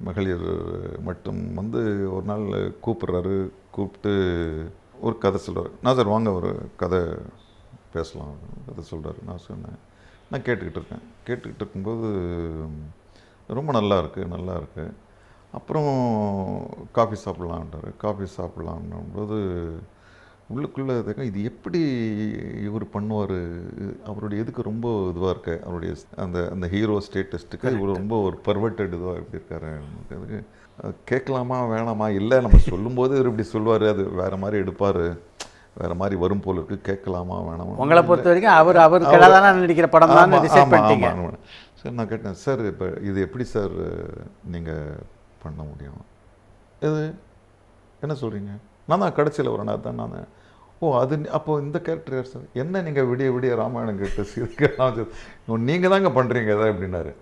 மகளிர் மட்டும் வந்து ஒரு நாள் கூப்பிட்றாரு கூப்பிட்டு ஒரு கதை சொல்கிறார் நான் சார் வாங்க ஒரு கதை பேசலாம் கதை சொல்கிறாரு நான் சொன்னேன். நான் கேட்டுக்கிட்டு இருக்கேன். கேட்டுக்கிட்டு இருக்கும்போது ரொம்ப நல்லா இருக்குது நல்லா இருக்குது அப்புறம் காஃபி சாப்பிட்லான்ட்டார் காஃபி சாப்பிட்லான்னும்போது உள்ளுக்குள்ளே இது எப்படி இவர் பண்ணுவார்? அவருடைய எதுக்கு ரொம்ப இதுவாக இருக்கு? அவருடைய அந்த அந்த ஹீரோ ஸ்டேட்டஸ்ட்டுக்கு இவர் ரொம்ப ஒரு பர்வர்டட் இதுவாக எப்படி இருக்காரு? அதுக்கு கேட்கலாமா வேணாமா? இல்லை நம்ம சொல்லும்போது இவர் இப்படி சொல்லுவார் அது வேறு மாதிரி எடுப்பார். வேறு மாதிரி வரும் போல இருக்கு. கேட்கலாமா வேணாமா? உங்களை பொறுத்த வரைக்கும் அவர் அவர் கலாதான நடிக்கிற படம் தான் டிசைட் பண்ணிட்டீங்க. சரி நான் கேட்டேன். சார் இப்போ இது எப்படி சார் நீங்கள் பண்ண முடியும்? இது என்ன சொல்கிறீங்க நான் தான் கடைசியில் அண்ணா தான் நான் ஓ அது அப்போது இந்த கேரக்டர் யார் சார் என்ன நீங்கள் விடிய விடிய ராமாயணம் கேட்டு சீர்கெல்லாம் நீங்கள் தாங்க பண்ணுறீங்க எதாவது அப்படின்னாரு.